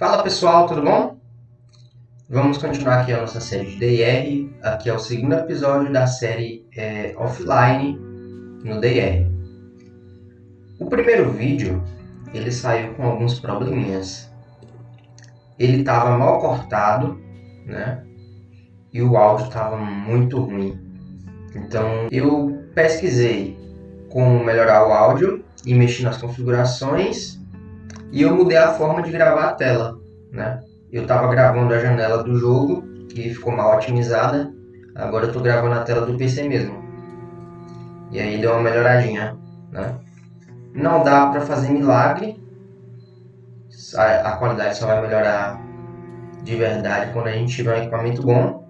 Fala pessoal, tudo bom? Vamos continuar aqui a nossa série de DR. Aqui é o segundo episódio da série é, offline no DR. O primeiro vídeo ele saiu com alguns probleminhas. Ele estava mal cortado, né? E o áudio estava muito ruim. Então eu pesquisei como melhorar o áudio e mexi nas configurações e eu mudei a forma de gravar a tela, né? Eu estava gravando a janela do jogo, que ficou mal otimizada. Agora eu estou gravando a tela do PC mesmo. E aí deu uma melhoradinha, né? Não dá para fazer milagre. A, a qualidade só vai melhorar de verdade quando a gente tiver um equipamento bom.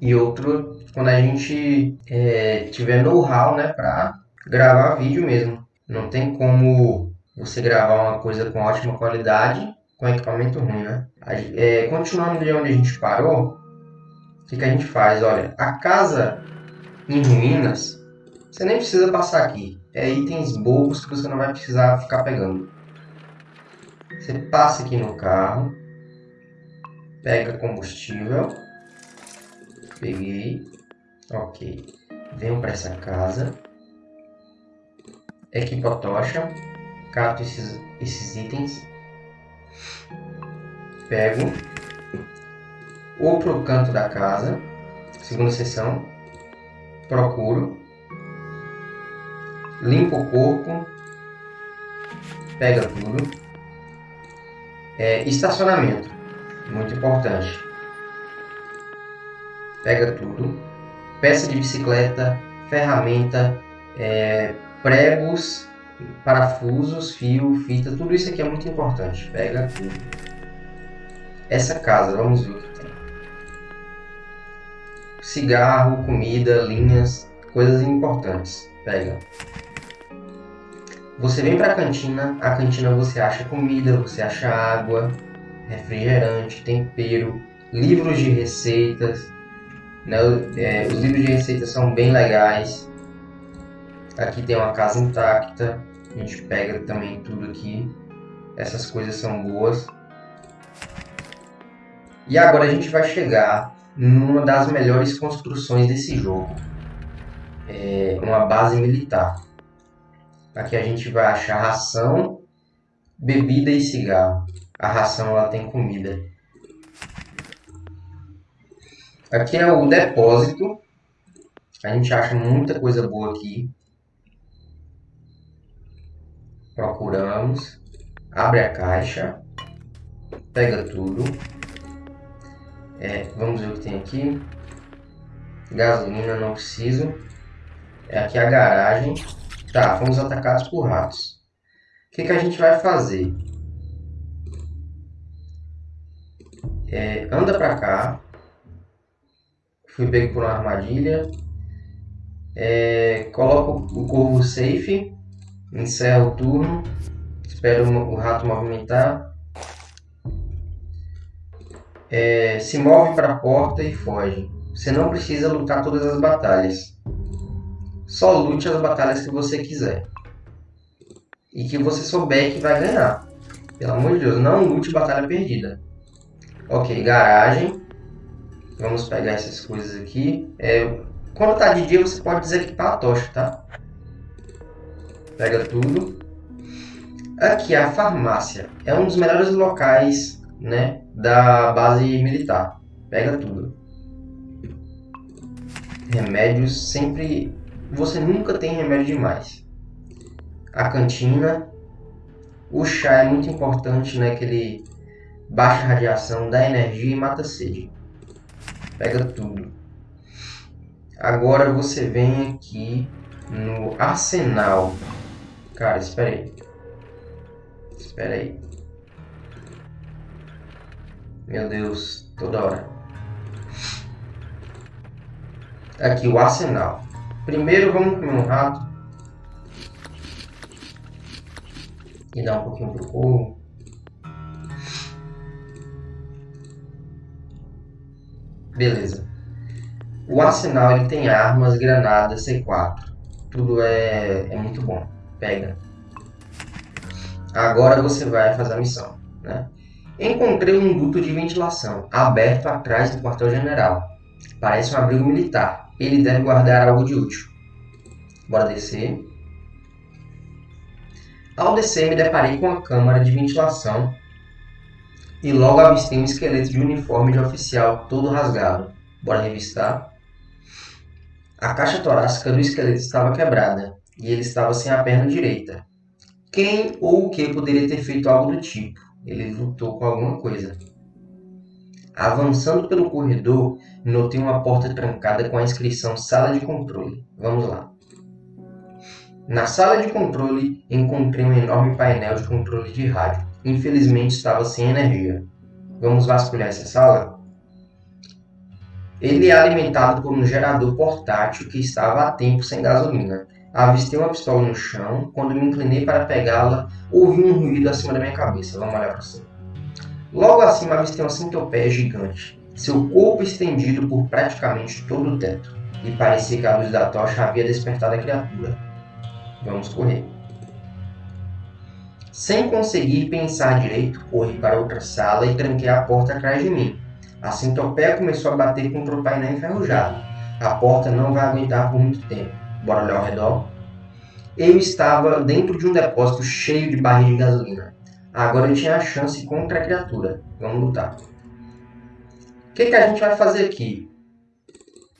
E outro, quando a gente é, tiver know-how, né, para gravar vídeo mesmo. Não tem como você gravar uma coisa com ótima qualidade com equipamento ruim, né? É, continuando de onde a gente parou, o que, que a gente faz? Olha, a casa em ruínas, você nem precisa passar aqui. É itens bobos que você não vai precisar ficar pegando. Você passa aqui no carro, pega combustível, peguei, ok. Venho para essa casa, equipo a tocha, cato esses, esses itens, pego. Outro canto da casa, segunda seção, procuro, limpo o corpo, pega tudo. É, estacionamento, muito importante. Pega tudo. Peça de bicicleta, ferramenta, é, pregos parafusos, fio, fita, tudo isso aqui é muito importante. Pega tudo. Essa casa, vamos ver o que tem. Cigarro, comida, linhas, coisas importantes. Pega. Você vem para a cantina, a cantina você acha comida, você acha água, refrigerante, tempero, livros de receitas. Né? É, os livros de receitas são bem legais. Aqui tem uma casa intacta, a gente pega também tudo aqui. Essas coisas são boas. E agora a gente vai chegar numa das melhores construções desse jogo. É uma base militar. Aqui a gente vai achar ração, bebida e cigarro. A ração ela tem comida. Aqui é o depósito. A gente acha muita coisa boa aqui. Procuramos. Abre a caixa. Pega tudo. É, vamos ver o que tem aqui. Gasolina, não preciso. É aqui a garagem. Tá, fomos atacados por ratos. O que, que a gente vai fazer? É, anda pra cá. Fui pego por uma armadilha. É, coloca o corvo safe. Encerra o turno. Espera o rato movimentar. É, se move para a porta e foge. Você não precisa lutar todas as batalhas. Só lute as batalhas que você quiser. E que você souber que vai ganhar. Pelo amor de Deus, não lute batalha perdida. Ok, garagem. Vamos pegar essas coisas aqui. É, quando tá de dia, você pode desequipar a tocha, tá? Pega tudo. Aqui, a farmácia. É um dos melhores locais né, da base militar. Pega tudo. Remédios sempre... Você nunca tem remédio demais. A cantina. O chá é muito importante, né? Que ele baixa a radiação, dá energia e mata a sede. Pega tudo. Agora você vem aqui no arsenal. Cara, espera aí. Espera aí. Meu Deus, toda hora. Aqui, o arsenal. Primeiro vamos comer um rato. E dar um pouquinho pro corvo. Beleza. O arsenal ele tem armas, granadas, C4. Tudo é, é muito bom pega. Agora você vai fazer a missão, né? Encontrei um duto de ventilação, aberto atrás do quartel-general. Parece um abrigo militar. Ele deve guardar algo de útil. Bora descer. Ao descer, me deparei com a câmara de ventilação e logo avistei um esqueleto de uniforme de oficial todo rasgado. Bora revistar. A caixa torácica do esqueleto estava quebrada e ele estava sem a perna direita. Quem ou o que poderia ter feito algo do tipo? Ele lutou com alguma coisa. Avançando pelo corredor, notei uma porta trancada com a inscrição Sala de Controle. Vamos lá. Na sala de controle, encontrei um enorme painel de controle de rádio. Infelizmente estava sem energia. Vamos vasculhar essa sala? Ele é alimentado por um gerador portátil que estava há tempo sem gasolina. Avistei uma pistola no chão. Quando me inclinei para pegá-la, ouvi um ruído acima da minha cabeça. Vamos olhar para cima. Logo acima avistei uma centopeia gigante, seu corpo estendido por praticamente todo o teto, e parecia que a luz da tocha havia despertado a criatura. Vamos correr. Sem conseguir pensar direito, corri para outra sala e tranquei a porta atrás de mim. A centopeia começou a bater contra o painel enferrujado. A porta não vai aguentar por muito tempo. Olhar ao redor. Eu estava dentro de um depósito cheio de barris de gasolina. Agora eu tinha a chance contra a criatura. Vamos lutar. O que, que a gente vai fazer aqui?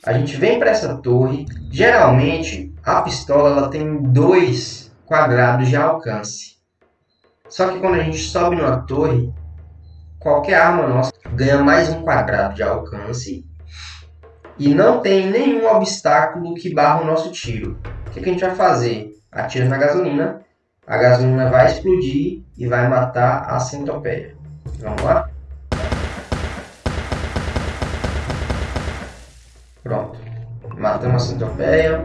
A gente vem para essa torre. Geralmente, a pistola ela tem dois quadrados de alcance. Só que quando a gente sobe numa torre, qualquer arma nossa ganha mais um quadrado de alcance e não tem nenhum obstáculo que barra o nosso tiro. O que, que a gente vai fazer? Atira na gasolina, a gasolina vai explodir e vai matar a centopeia. Vamos lá? Pronto. Matamos a centopeia.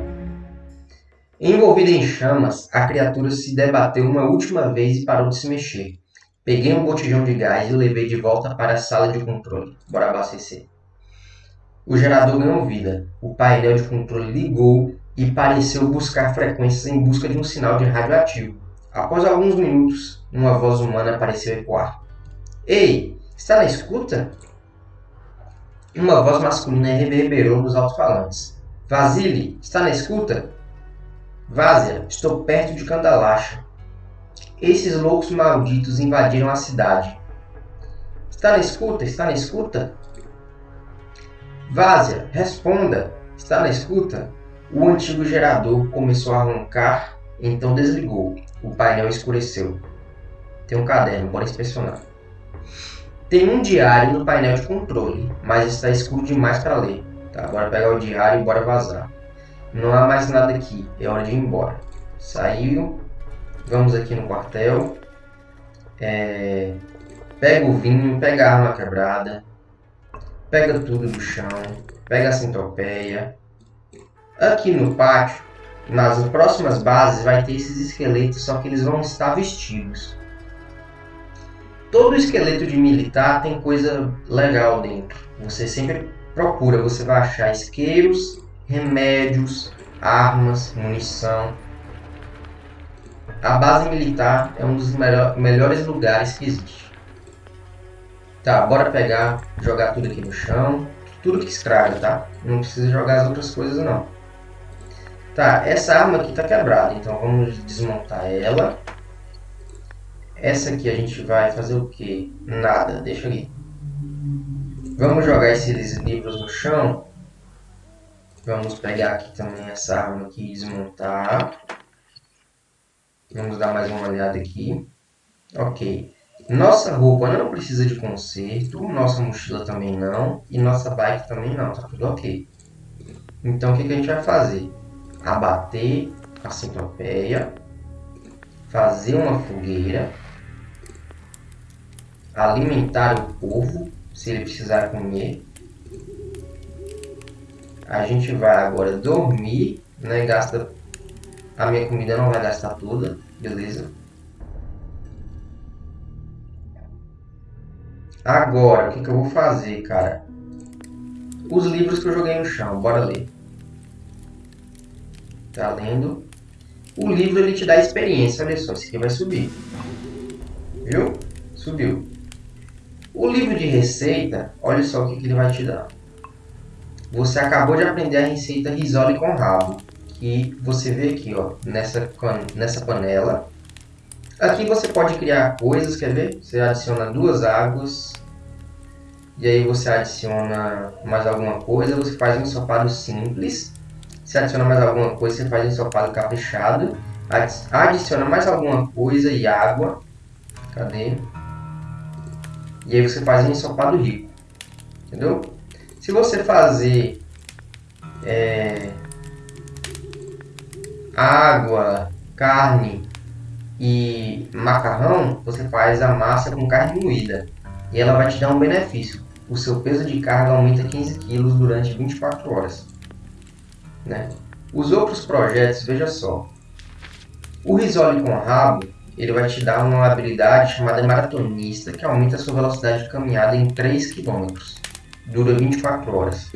Envolvida em chamas, a criatura se debateu uma última vez e parou de se mexer. Peguei um botijão de gás e o levei de volta para a sala de controle. Bora abastecer. O gerador ganhou vida. O painel de controle ligou e pareceu buscar frequências em busca de um sinal de radioativo. Após alguns minutos, uma voz humana pareceu ecoar. Ei, está na escuta? Uma voz masculina reverberou nos alto-falantes. Vasily, está na escuta? Vásia, estou perto de Candalacha. Esses loucos malditos invadiram a cidade. Está na escuta? Está na escuta? Vásia, responda. Está na escuta? O antigo gerador começou a roncar, então desligou. O painel escureceu. Tem um caderno, bora inspecionar. Tem um diário no painel de controle, mas está escuro demais para ler. Tá, bora pegar o diário e bora vazar. Não há mais nada aqui, é hora de ir embora. Saiu. Vamos aqui no quartel. É... Pega o vinho, pega a arma quebrada. Pega tudo do chão. Pega a centopeia. Aqui no pátio nas próximas bases vai ter esses esqueletos, só que eles vão estar vestidos. Todo esqueleto de militar tem coisa legal dentro. Você sempre procura, você vai achar isqueiros, remédios, armas, munição. A base militar é um dos melhor, melhores lugares que existe. Tá, bora pegar, jogar tudo aqui no chão. Tudo que estraga, tá? Não precisa jogar as outras coisas não. Tá, essa arma aqui tá quebrada, então vamos desmontar ela. Essa aqui a gente vai fazer o que? Nada, deixa ali. Vamos jogar esses livros no chão. Vamos pegar aqui também essa arma aqui e desmontar. Vamos dar mais uma olhada aqui. Ok. Nossa roupa não precisa de conserto, nossa mochila também não, e nossa bike também não, tá tudo ok. Então o que, que a gente vai fazer? abater a centopeia, fazer uma fogueira, alimentar o povo, se ele precisar comer. A gente vai agora dormir, né? Gasta a minha comida não vai gastar toda, beleza? Agora, o que, que eu vou fazer, cara? Os livros que eu joguei no chão, bora ler. Tá lendo? O livro ele te dá experiência. Olha só, esse aqui vai subir. Viu? Subiu. O livro de receita, olha só o que, que ele vai te dar. Você acabou de aprender a receita risole com rabo, que você vê aqui, ó, nessa, nessa panela. Aqui você pode criar coisas, quer ver? Você adiciona duas águas, e aí você adiciona mais alguma coisa, você faz um ensopado simples. Se adiciona mais alguma coisa, você faz um ensopado caprichado. Adiciona mais alguma coisa e água. Cadê? E aí você faz um ensopado rico. Entendeu? Se você fazer é, água, carne e macarrão, você faz a massa com carne moída. E ela vai te dar um benefício. O seu peso de carga aumenta 15 kg durante 24 horas. Né? Os outros projetos, veja só. O risole com rabo, ele vai te dar uma habilidade chamada maratonista, que aumenta a sua velocidade de caminhada em 3 km dura 24 horas.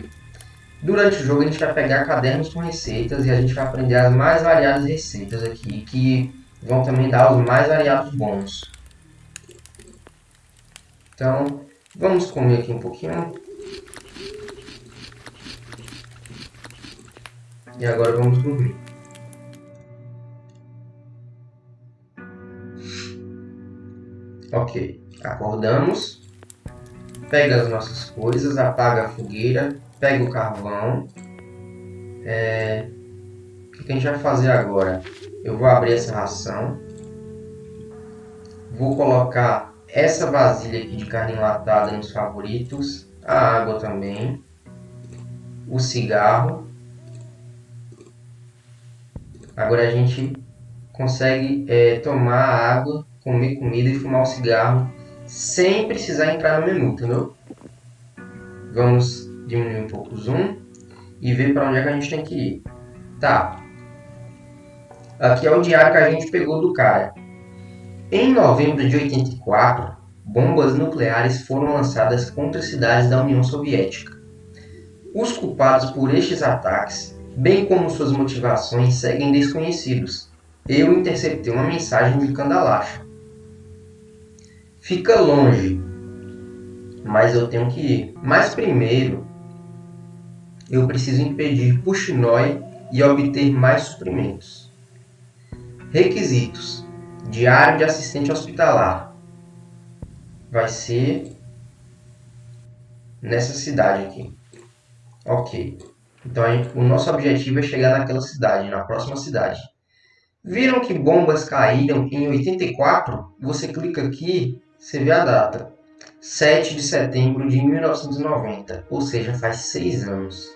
Durante o jogo a gente vai pegar cadernos com receitas e a gente vai aprender as mais variadas receitas aqui, que vão também dar os mais variados bônus. Então, vamos comer aqui um pouquinho. E agora vamos dormir. Ok, acordamos pega as nossas coisas, apaga a fogueira, pega o carvão. É... O que a gente vai fazer agora? Eu vou abrir essa ração. Vou colocar essa vasilha aqui de carne enlatada nos favoritos. A água também. O cigarro. Agora a gente consegue é, tomar água, comer comida e fumar o cigarro sem precisar entrar no menu, entendeu? Vamos diminuir um pouco o zoom e ver para onde é que a gente tem que ir. Tá. Aqui é o diário que a gente pegou do cara. Em novembro de 84, bombas nucleares foram lançadas contra cidades da União Soviética. Os culpados por estes ataques, bem como suas motivações, seguem desconhecidos. Eu interceptei uma mensagem de Kandalash, Fica longe, mas eu tenho que ir. Mas primeiro, eu preciso impedir Puxinói e obter mais suprimentos. Requisitos: Diário de assistente hospitalar. Vai ser nessa cidade aqui. Ok. Então o nosso objetivo é chegar naquela cidade, na próxima cidade. Viram que bombas caíram em 84? Você clica aqui você vê a data. 7 de setembro de 1990, ou seja, faz seis anos.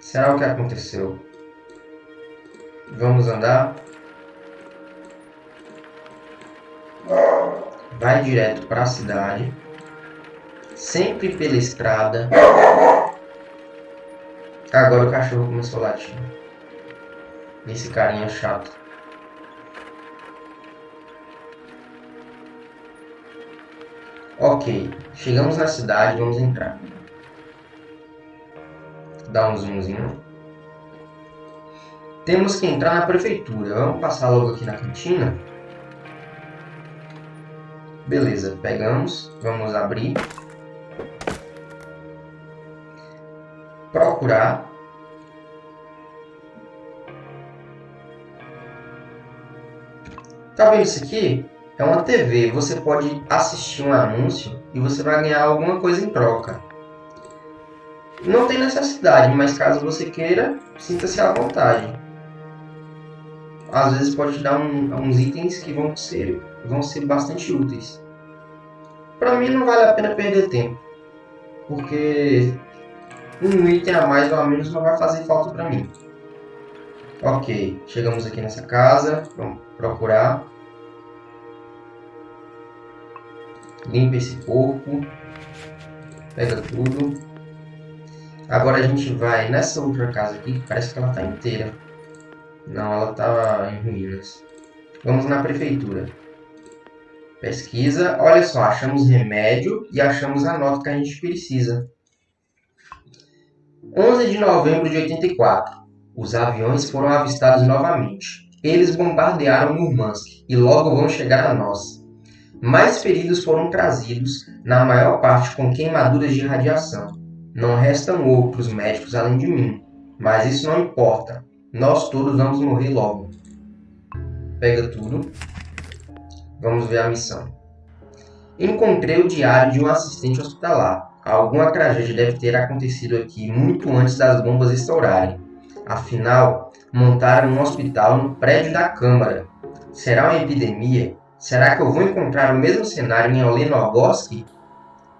Será o que aconteceu? Vamos andar? Vai direto para a cidade, sempre pela estrada. Agora o cachorro começou a latir. Esse carinha chato. Ok, chegamos na cidade, vamos entrar. Dá um zoomzinho. Temos que entrar na prefeitura. Vamos passar logo aqui na cantina. Beleza, pegamos. Vamos abrir. Procurar. Tá vendo isso aqui? É uma TV, você pode assistir um anúncio e você vai ganhar alguma coisa em troca. Não tem necessidade, mas caso você queira, sinta-se à vontade. Às vezes pode te dar um, uns itens que vão ser, vão ser bastante úteis. Para mim não vale a pena perder tempo, porque um item a mais ou a menos não vai fazer falta para mim. Ok, chegamos aqui nessa casa, vamos procurar. limpa esse corpo, pega tudo. Agora a gente vai nessa outra casa aqui, que parece que ela está inteira. Não, ela está em ruínas. Vamos na prefeitura. Pesquisa. Olha só, achamos remédio e achamos a nota que a gente precisa. 11 de novembro de 84. Os aviões foram avistados novamente. Eles bombardearam Murmansk e logo vão chegar a nós. Mais feridos foram trazidos, na maior parte com queimaduras de radiação. Não restam outros médicos além de mim, mas isso não importa. Nós todos vamos morrer logo. Pega tudo. Vamos ver a missão. Encontrei o diário de um assistente hospitalar. Alguma tragédia deve ter acontecido aqui muito antes das bombas estourarem. Afinal, montaram um hospital no prédio da Câmara. Será uma epidemia? Será que eu vou encontrar o mesmo cenário em Olenogoski?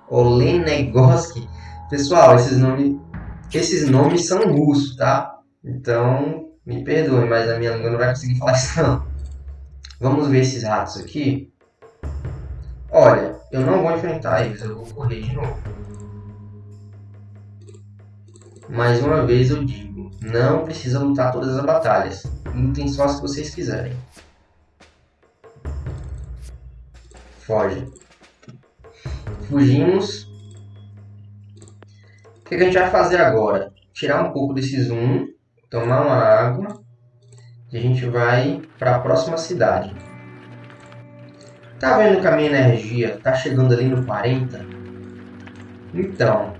Olenegoski? Pessoal, esses nomes, esses nomes são russos, tá? Então, me perdoe, mas a minha língua não vai conseguir falar isso não. Vamos ver esses ratos aqui. Olha, eu não vou enfrentar eles, eu vou correr de novo. Mais uma vez eu digo, não precisa lutar todas as batalhas. Lutem só as que vocês quiserem. Foge. Fugimos. O que a gente vai fazer agora? Tirar um pouco desse zoom, tomar uma água e a gente vai para a próxima cidade. Tá vendo que a minha energia tá chegando ali no 40? Então,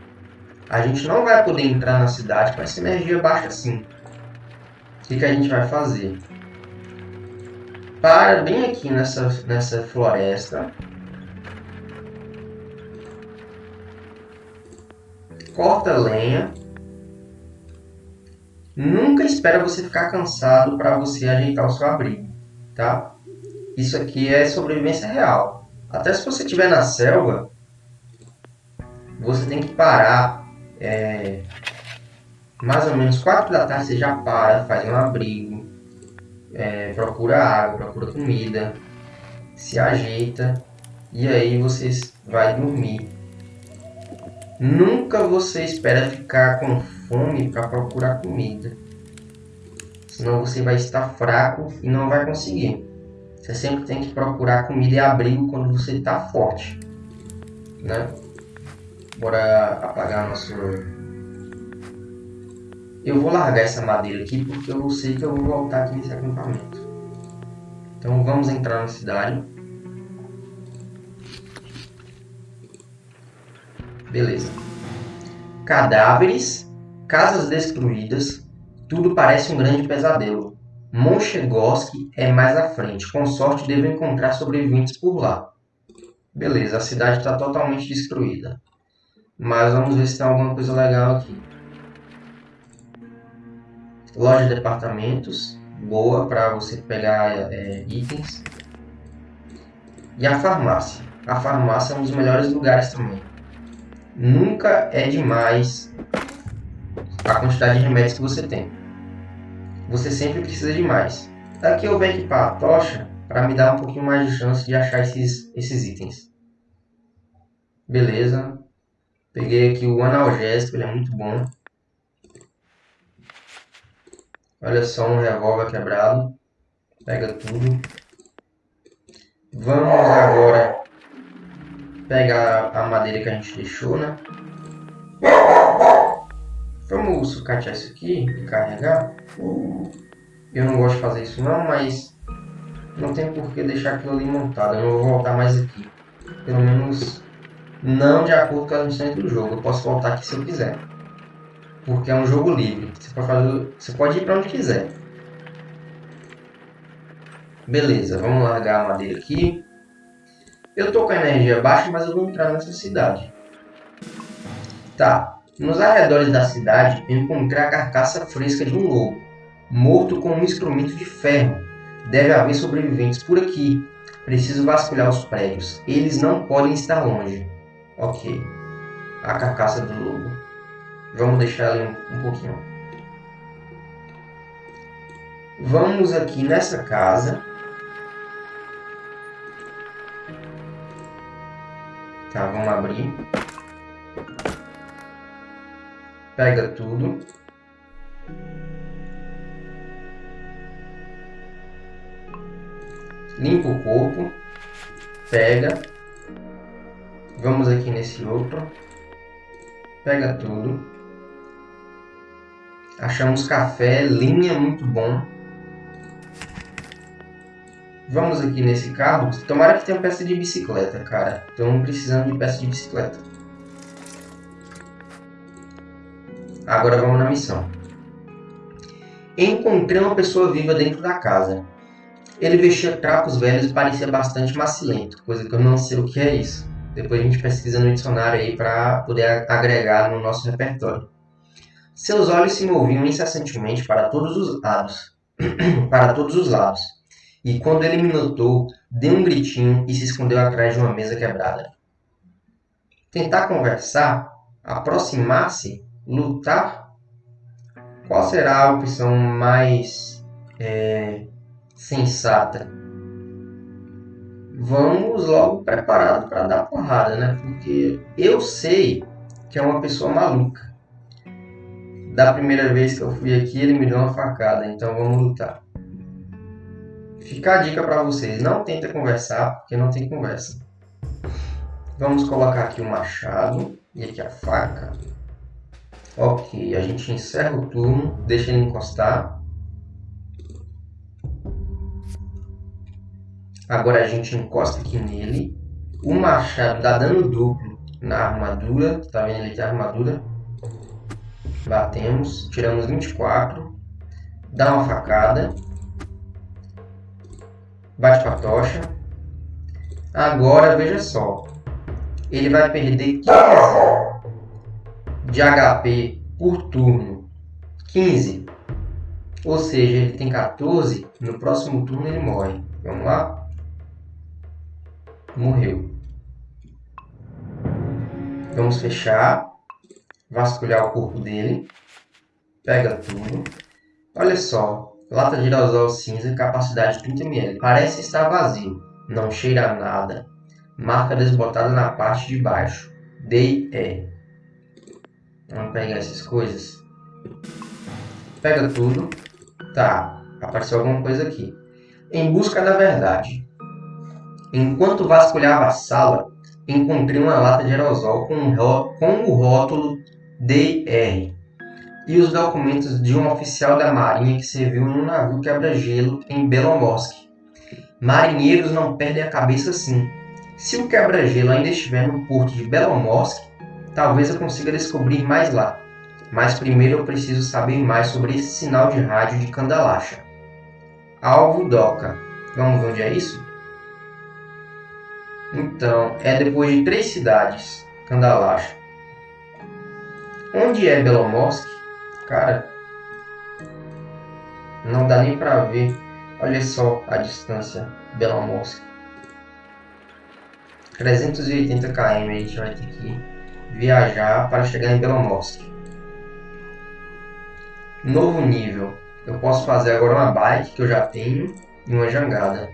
a gente não vai poder entrar na cidade com essa energia baixa assim. O que, que a gente vai fazer? Para bem aqui nessa, nessa floresta. Corta lenha. Nunca espera você ficar cansado para você ajeitar o seu abrigo, tá? Isso aqui é sobrevivência real. Até se você estiver na selva, você tem que parar é, mais ou menos 4 da tarde você já para, faz um abrigo, é, procura água, procura comida, se ajeita e aí você vai dormir. Nunca você espera ficar com fome para procurar comida, senão você vai estar fraco e não vai conseguir. Você sempre tem que procurar comida e abrigo quando você está forte. Né? Bora apagar nosso... Eu vou largar essa madeira aqui porque eu sei que eu vou voltar aqui nesse acampamento. Então vamos entrar na cidade. Beleza. Cadáveres, casas destruídas, tudo parece um grande pesadelo. Monchegoski é mais à frente. Com sorte, devo encontrar sobreviventes por lá. Beleza, a cidade está totalmente destruída. Mas vamos ver se tem alguma coisa legal aqui. Loja de departamentos. Boa para você pegar é, itens. E a farmácia. A farmácia é um dos melhores lugares também. Nunca é demais a quantidade de remédios que você tem você sempre precisa de mais. Aqui eu vou equipar a tocha para me dar um pouquinho mais de chance de achar esses, esses itens. Beleza. Peguei aqui o analgésico, ele é muito bom. Olha só um revólver quebrado. Pega tudo. Vamos agora pegar a madeira que a gente deixou, né? Vamos sucatear isso aqui e carregar. Eu não gosto de fazer isso não, mas não tem por que deixar aquilo ali montado. Eu não vou voltar mais aqui. Pelo menos não de acordo com as missões do jogo. Eu posso voltar aqui se eu quiser. Porque é um jogo livre. Você pode, fazer, você pode ir para onde quiser. Beleza, vamos largar a madeira aqui. Eu tô com a energia baixa, mas eu vou entrar nessa cidade. Tá, nos arredores da cidade, encontrei a carcaça fresca de um lobo, morto com um instrumento de ferro. Deve haver sobreviventes por aqui. Preciso vasculhar os prédios. Eles não podem estar longe. Ok. A carcaça do lobo. Vamos deixar ali um, um pouquinho. Vamos aqui nessa casa. Tá, vamos abrir pega tudo. Limpa o corpo, pega. Vamos aqui nesse outro. Pega tudo. Achamos café, linha muito bom. Vamos aqui nesse carro. Tomara que tenha peça de bicicleta, cara. Estamos precisando de peça de bicicleta. Agora vamos na missão. Encontrei uma pessoa viva dentro da casa. Ele vestia trapos velhos e parecia bastante macilento, coisa que eu não sei o que é isso. Depois a gente pesquisa no dicionário aí para poder agregar no nosso repertório. Seus olhos se moviam incessantemente para todos os lados, para todos os lados. E quando ele me notou, deu um gritinho e se escondeu atrás de uma mesa quebrada. Tentar conversar, aproximar-se, lutar? Qual será a opção mais é, sensata? Vamos logo preparado para dar porrada, né? Porque eu sei que é uma pessoa maluca. Da primeira vez que eu fui aqui, ele me deu uma facada, então vamos lutar. Fica a dica para vocês, não tenta conversar, porque não tem conversa. Vamos colocar aqui o machado e aqui a faca. Ok, a gente encerra o turno, deixa ele encostar. Agora a gente encosta aqui nele. O machado dá dano duplo na armadura. Tá vendo ali que a armadura? Batemos, tiramos 24. Dá uma facada. Bate com a tocha. Agora veja só. Ele vai perder 15 de HP por turno. 15. Ou seja, ele tem 14. No próximo turno ele morre. Vamos lá? Morreu. Vamos fechar. Vasculhar o corpo dele. Pega tudo. Olha só. Lata de aerosol cinza, capacidade 30 ml. Parece estar vazio. Não cheira a nada. Marca desbotada na parte de baixo. D.E. Vamos pegar essas coisas. Pega tudo. Tá, apareceu alguma coisa aqui. Em busca da verdade. Enquanto vasculhava a sala, encontrei uma lata de aerosol com, com o rótulo DR e os documentos de um oficial da marinha que serviu em um navio quebra-gelo em Belomorsk. Marinheiros não perdem a cabeça assim. Se o quebra-gelo ainda estiver no porto de Belomorsk, Talvez eu consiga descobrir mais lá. Mas primeiro eu preciso saber mais sobre esse sinal de rádio de Candalacha. Alvo Doca. Vamos ver onde é isso? Então, é depois de três cidades. Candalacha. Onde é Belomorsk? Cara, não dá nem pra ver. Olha só a distância. Belomorsk. 380 km a gente vai ter que viajar para chegar em Belomorsk. Novo nível. Eu posso fazer agora uma bike que eu já tenho e uma jangada.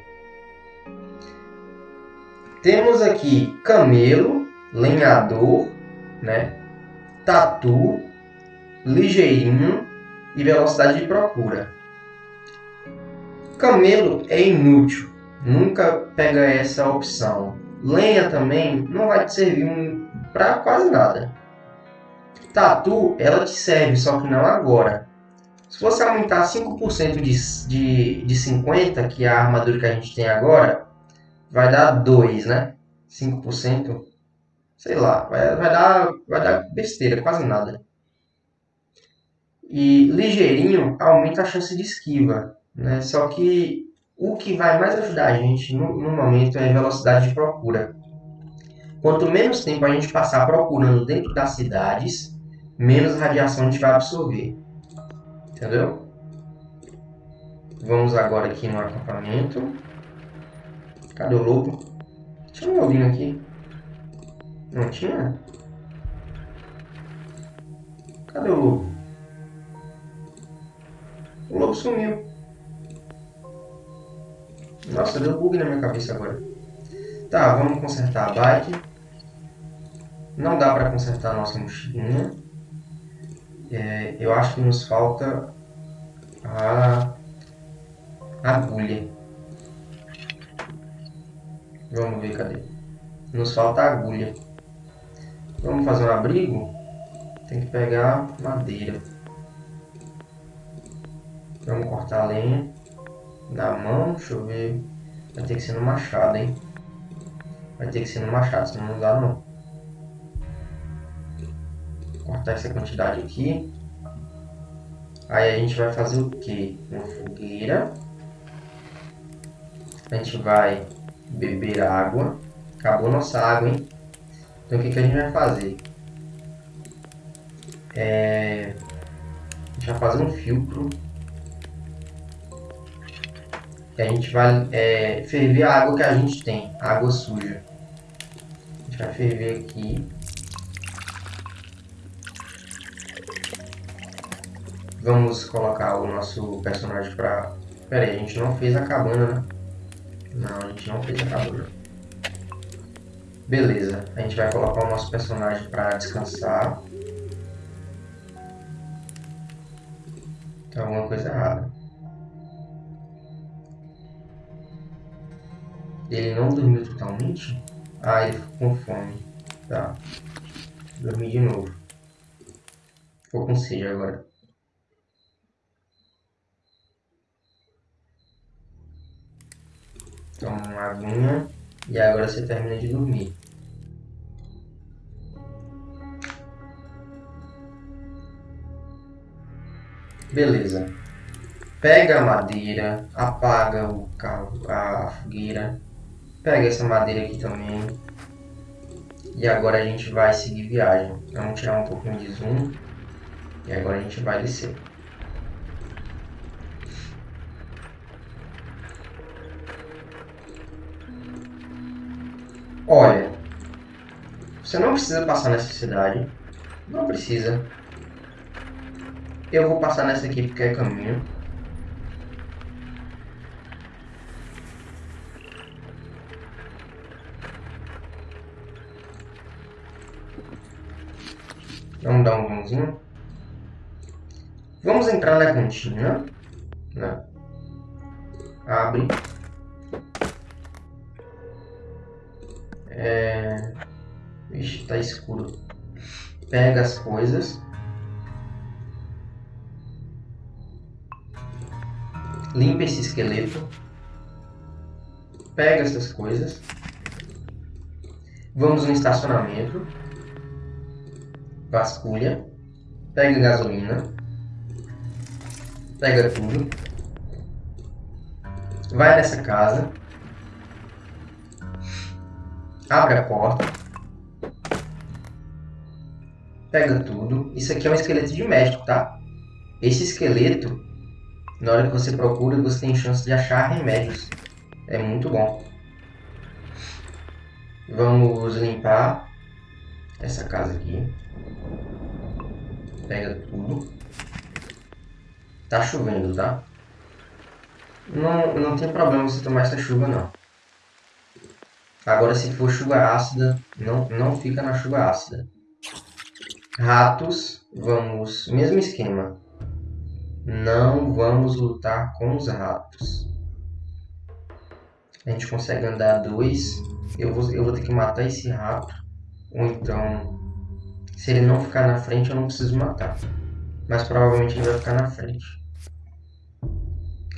Temos aqui camelo, lenhador, né? tatu, ligeirinho e velocidade de procura. Camelo é inútil, nunca pega essa opção. Lenha também não vai te servir para quase nada. Tatu, ela te serve, só que não agora. Se você aumentar 5% de, de, de 50, que é a armadura que a gente tem agora, vai dar 2, né? 5%, sei lá, vai, vai, dar, vai dar besteira, quase nada. E ligeirinho aumenta a chance de esquiva, né? Só que o que vai mais ajudar a gente no, no momento é velocidade de procura. Quanto menos tempo a gente passar procurando dentro das cidades, menos radiação a gente vai absorver. Entendeu? Vamos agora aqui no acampamento. Cadê o lobo? Tinha um lobinho aqui. Não tinha? Cadê o lobo? O lobo sumiu. Nossa, deu bug na minha cabeça agora. Tá, vamos consertar a bike. Não dá para consertar a nossa mochilinha. É, eu acho que nos falta a agulha. Vamos ver, cadê? Nos falta a agulha. Vamos fazer um abrigo? Tem que pegar madeira. Vamos cortar a lenha na mão, deixa eu ver. Vai ter que ser no machado, hein? Vai ter que ser no machado, senão não dá não. Cortar essa quantidade aqui. Aí a gente vai fazer o que? Uma fogueira. A gente vai beber água. Acabou nossa água, hein? Então o que, que a gente vai fazer? É... A gente vai fazer um filtro. E a gente vai é, ferver a água que a gente tem, a água suja. A gente vai ferver aqui. Vamos colocar o nosso personagem pra... Pera aí, a gente não fez a cabana, né? Não, a gente não fez a cabana. Beleza, a gente vai colocar o nosso personagem para descansar. Tem alguma coisa errada. Ele não dormiu totalmente? Ah, ele ficou com fome. Tá. Dormi de novo. Ficou com sede agora. Toma uma aguinha. E agora você termina de dormir. Beleza. Pega a madeira, apaga o carro, a fogueira. Pega essa madeira aqui também. E agora a gente vai seguir viagem. Vamos tirar um pouquinho de zoom. E agora a gente vai descer. Você não precisa passar nessa cidade. Não precisa. Eu vou passar nessa aqui porque é caminho. Vamos dar um zoomzinho. Vamos entrar na cantina. Né? Abre. É... Vixe, tá escuro. Pega as coisas. Limpa esse esqueleto. Pega essas coisas. Vamos no estacionamento. Vasculha. Pega gasolina. Pega tudo. Vai nessa casa. Abre a porta. Pega tudo. Isso aqui é um esqueleto de médico, tá? Esse esqueleto, na hora que você procura, você tem chance de achar remédios. É muito bom. Vamos limpar essa casa aqui. Pega tudo. Tá chovendo, tá? Não, não tem problema você tomar essa chuva, não. Agora, se for chuva ácida, não, não fica na chuva ácida. Ratos, vamos... Mesmo esquema. Não vamos lutar com os ratos. A gente consegue andar dois. Eu vou, eu vou ter que matar esse rato. Ou então... Se ele não ficar na frente, eu não preciso matar. Mas provavelmente ele vai ficar na frente.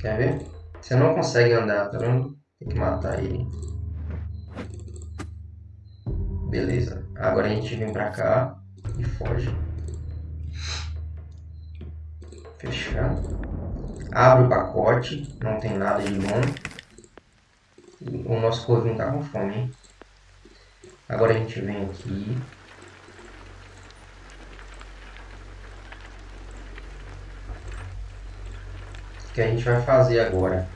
Quer ver? Você não consegue andar, tá vendo? Tem que matar ele. Beleza. Agora a gente vem pra cá e foge. Fechar. Abre o pacote. Não tem nada de bom. O nosso corvinho tá com fome, hein? Agora a gente vem aqui. O que a gente vai fazer agora?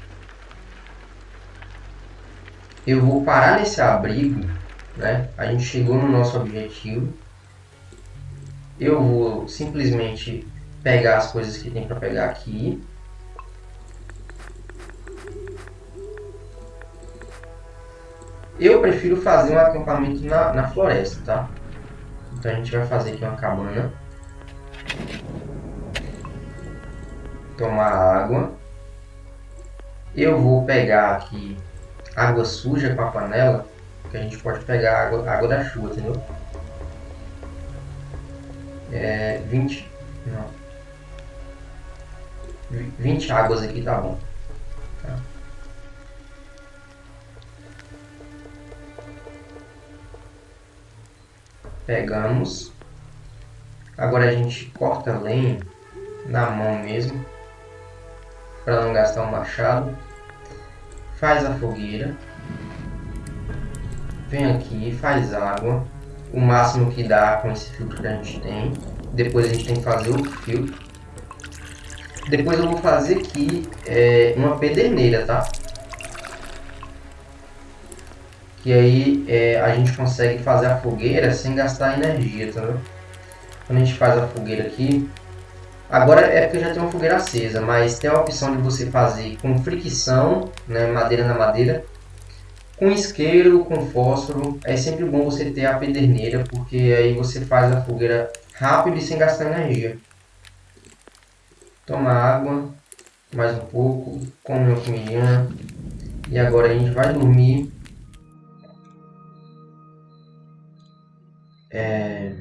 Eu vou parar nesse abrigo né? A gente chegou no nosso objetivo. Eu vou simplesmente pegar as coisas que tem para pegar aqui. Eu prefiro fazer um acampamento na, na floresta, tá? Então a gente vai fazer aqui uma cabana. Tomar água. Eu vou pegar aqui água suja com a panela que a gente pode pegar água, água da chuva, entendeu? é, 20, não, 20 águas aqui tá bom. Tá. Pegamos. Agora a gente corta a lenha na mão mesmo, para não gastar o machado. Faz a fogueira. Vem aqui, faz água. O máximo que dá com esse filtro que a gente tem. Depois a gente tem que fazer outro filtro. Depois eu vou fazer aqui é, uma pederneira, tá? Que aí é, a gente consegue fazer a fogueira sem gastar energia, tá vendo? Quando a gente faz a fogueira aqui, agora é porque já tem uma fogueira acesa, mas tem a opção de você fazer com fricção, né, madeira na madeira, com isqueiro, com fósforo. É sempre bom você ter a pederneira, porque aí você faz a fogueira rápido e sem gastar energia. Toma água, mais um pouco, come uma comidinha. E agora a gente vai dormir. É...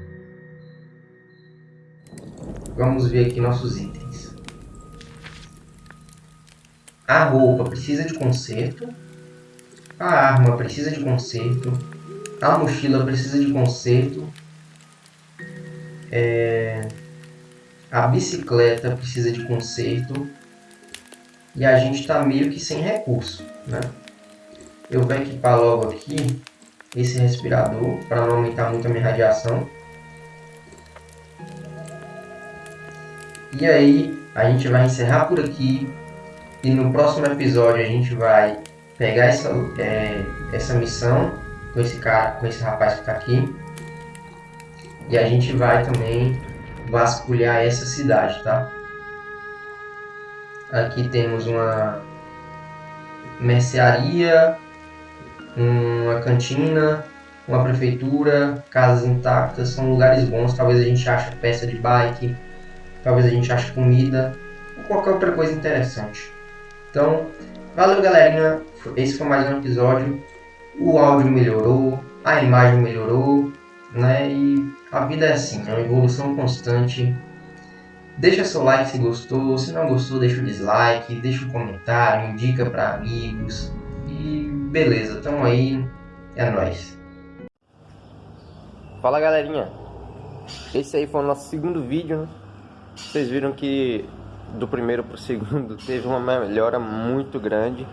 Vamos ver aqui nossos itens. A roupa precisa de conserto. A arma precisa de conserto. A mochila precisa de conserto. É... A bicicleta precisa de conserto. E a gente está meio que sem recurso. Né? Eu vou equipar logo aqui esse respirador para não aumentar muito a minha radiação. E aí a gente vai encerrar por aqui e no próximo episódio a gente vai pegar essa, é, essa missão com esse cara, com esse rapaz que está aqui e a gente vai também vasculhar essa cidade, tá? Aqui temos uma mercearia, uma cantina, uma prefeitura, casas intactas, são lugares bons. Talvez a gente ache peça de bike, talvez a gente ache comida ou qualquer outra coisa interessante. Então, valeu galerinha, esse foi mais um episódio. O áudio melhorou, a imagem melhorou, né? E a vida é assim, é uma evolução constante. Deixa seu like se gostou, se não gostou, deixa o dislike, deixa um comentário, indica para amigos. E beleza, tamo aí, é nóis. Fala galerinha, esse aí foi o nosso segundo vídeo, né? Vocês viram que do primeiro pro segundo teve uma melhora muito grande.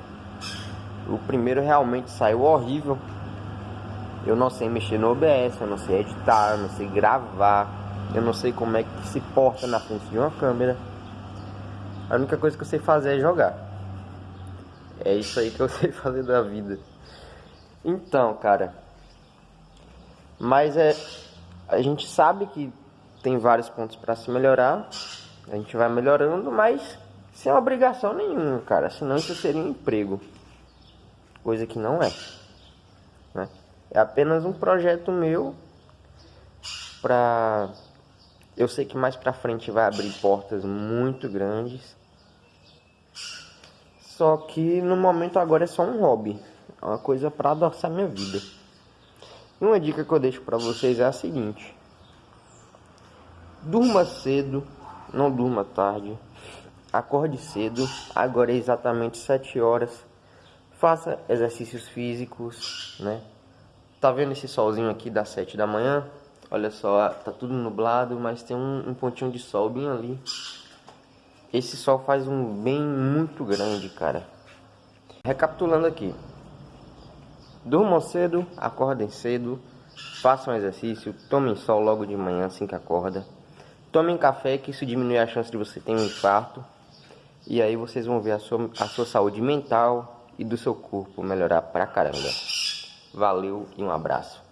O primeiro realmente saiu horrível, eu não sei mexer no OBS, eu não sei editar, eu não sei gravar, eu não sei como é que se porta na frente de uma câmera. A única coisa que eu sei fazer é jogar. É isso aí que eu sei fazer da vida. Então, cara. Mas é. A gente sabe que tem vários pontos para se melhorar. A gente vai melhorando, mas sem obrigação nenhuma, cara. Senão isso seria um emprego. Coisa que não é. Né? É apenas um projeto meu para eu sei que mais para frente vai abrir portas muito grandes. Só que no momento agora é só um hobby, é uma coisa para adoçar minha vida. E uma dica que eu deixo para vocês é a seguinte: durma cedo, não durma tarde. Acorde cedo, agora é exatamente 7 horas. Faça exercícios físicos, né? Tá vendo esse solzinho aqui das 7 da manhã? Olha só, tá tudo nublado, mas tem um, um pontinho de sol bem ali. Esse sol faz um bem muito grande, cara. Recapitulando aqui. Durmam cedo, acordem cedo, façam exercício, tomem sol logo de manhã assim que acorda. Tomem café, que isso diminui a chance de você ter um infarto. E aí vocês vão ver a sua, a sua saúde mental e do seu corpo melhorar pra caramba. Valeu e um abraço.